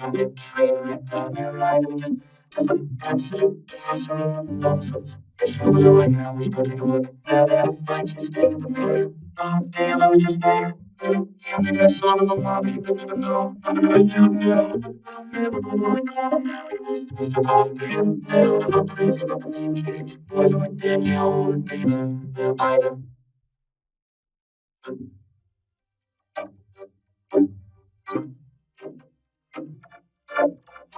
on the train right down there, right? Just, just an absolute gasoline nonsense. If you right now, we could take a look. Now find you staying prepared. Oh, damn, I was just there. You I saw them in the lobby, you didn't even know. I know you know. I'm Never gonna call him now. He was just a call him. I don't crazy about the name change. Wasn't like Danielle or David, Ida.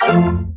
Hey.